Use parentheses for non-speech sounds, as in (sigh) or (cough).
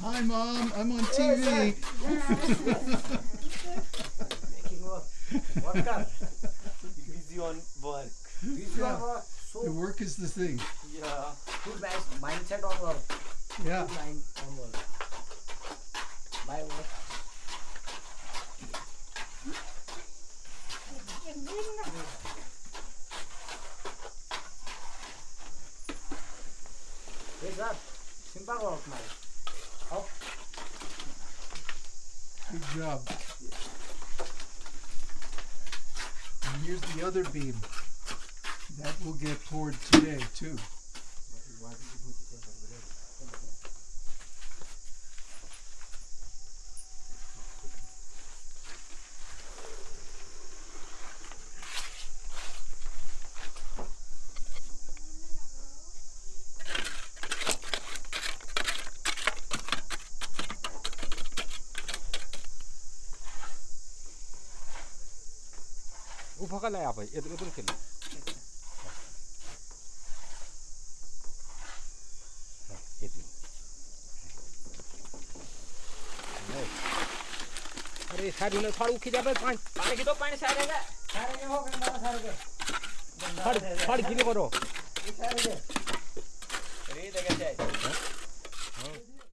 Hi, Mom. I'm on TV. (laughs) Making work. Worker. busy on work. Busy Yeah. on work. The So work is the thing. Yeah. good mind- mindset on work. Yeah. Good mind on work. By work. Yes, sir. Simple work, man. Up. Good job. And here's the other beam. That will get poured today too. 우파갈라야 아빠 애들 애들 킬로 애들 अरे सारी ने फाड़ उखी जाबे पानी पानी की तो पानी सारे का सारे के हो गए सारे के फाड़ फाड़ गिले करो सारे के